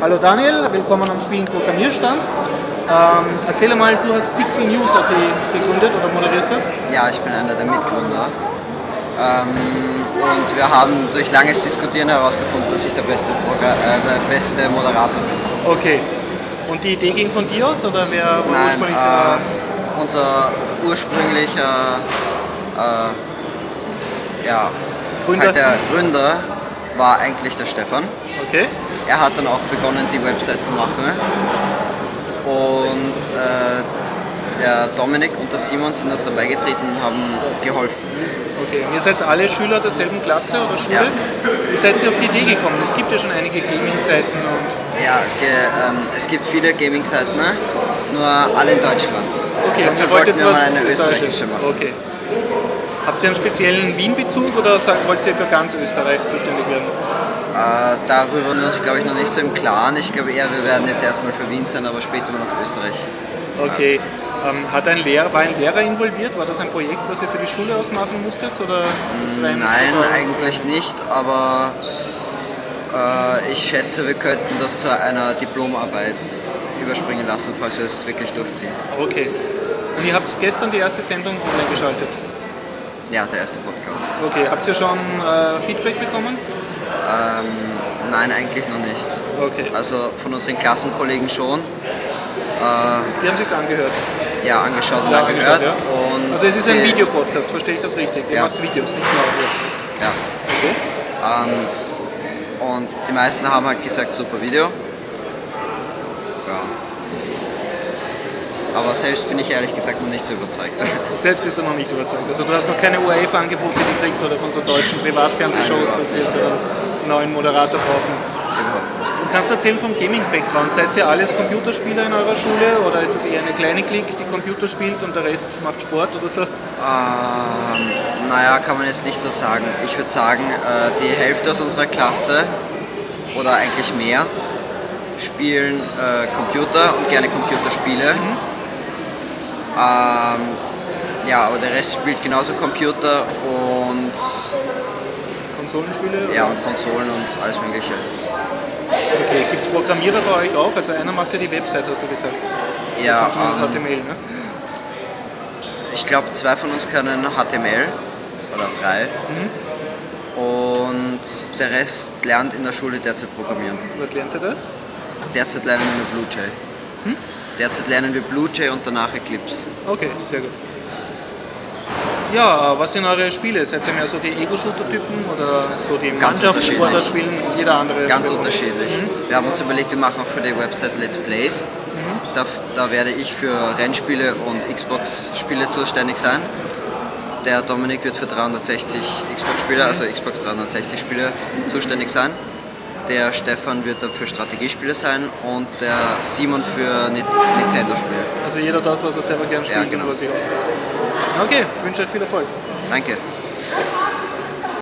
Hallo Daniel, willkommen am Spielen Programmierstand. Ähm, erzähle mal, du hast Pixel News AT gegründet oder moderierst das? Ja, ich bin einer der Mitgründer. Ähm, und wir haben durch langes Diskutieren herausgefunden, dass ich der beste, Progra äh, der beste Moderator bin. Okay. Und die Idee ging von dir aus oder wer war Nein, ursprünglich äh, unser ursprünglicher äh, ja, Gründer? Halt der Gründer war eigentlich der Stefan. Okay. Er hat dann auch begonnen, die Website zu machen. Und äh, der Dominik und der Simon sind uns dabei getreten und haben geholfen. Okay. Und ihr seid alle Schüler derselben Klasse oder Schule? Ja. Wie seid ihr auf die Idee gekommen? Es gibt ja schon einige Gaming-Seiten und. Ja, ge, ähm, es gibt viele Gaming-Seiten, ne? nur alle in Deutschland. Okay, Deshalb wollten wir mal eine österreichische machen. Okay. Habt ihr einen speziellen Wien-Bezug oder wollt ihr für ganz Österreich zuständig werden? Äh, darüber sind wir uns, glaube ich, noch nicht so im Klaren. Ich glaube eher, wir werden jetzt erstmal für Wien sein, aber später noch für Österreich. Okay. Ähm, hat ein Lehrer, war ein Lehrer involviert? War das ein Projekt, was ihr für die Schule ausmachen musstet? Oder rein- Nein, oder- eigentlich nicht, aber äh, ich schätze, wir könnten das zu einer Diplomarbeit überspringen lassen, falls wir es wirklich durchziehen. Okay. Und ihr habt gestern die erste Sendung online geschaltet. Ja, der erste Podcast. Okay. Habt ihr schon äh, Feedback bekommen? Ähm, nein, eigentlich noch nicht. Okay. Also von unseren Klassenkollegen schon. Äh, Die haben sich's angehört. Ja, angeschaut und Ja, angehört. angeschaut, ja. Und Also es ist ein Videopodcast, verstehe ich das richtig? Ihr Ja. macht Videos, nicht nur Audio. Ja. Okay. Ähm, und die meisten haben halt gesagt, super Video. Ja. Aber selbst bin ich ehrlich gesagt noch nicht so überzeugt. Selbst bist du noch nicht überzeugt. Also du hast noch keine UEFA-Angebote gekriegt oder von so deutschen Privatfernsehshows, Nein, dass jetzt einen neuen Moderator brauchen. Überhaupt nicht. Du kannst erzählen vom Gaming-Background. Seid ihr alles Computerspieler in eurer Schule oder ist das eher eine kleine Clique, die Computer spielt und der Rest macht Sport oder so? Ähm, naja, kann man jetzt nicht so sagen. Ich würde sagen, äh, die Hälfte aus unserer Klasse oder eigentlich mehr spielen äh, Computer und gerne Computerspiele. Ähm, ja, aber der Rest spielt genauso Computer und Konsolenspiele? ja und Konsolen und alles Mögliche. Okay, gibt es Programmierer bei euch auch? Also einer macht ja die Website, hast du gesagt. Ja, Zumindest ähm, HTML, ne? ich glaube, zwei von uns können HTML oder drei Mhm. und der Rest lernt in der Schule derzeit Programmieren. Was lernt ihr da? Derzeit lernen wir BlueJ. Hm? Derzeit lernen wir BlueJ und danach Eclipse. Okay, sehr gut. Ja, was sind eure Spiele? Seid ihr mehr so die Ego-Shooter-Typen oder so die Mannschaftssportler spielen? Jeder andere Ganz Spiel. unterschiedlich. Mhm. Wir haben uns überlegt, wir machen auch für die Website Let's Plays. Mhm. Da, da werde ich für Rennspiele und Xbox-Spiele zuständig sein. Der Dominik wird für 360 Xbox-Spiele, also Xbox 360-Spiele zuständig sein. Der Stefan wird dann für Strategiespiele sein und der Simon für Ni- Nintendo-Spiele. Also jeder das, was er selber gern spielt Ja, genau. und was sich ausgeht. Okay, wünsche euch viel Erfolg. Danke.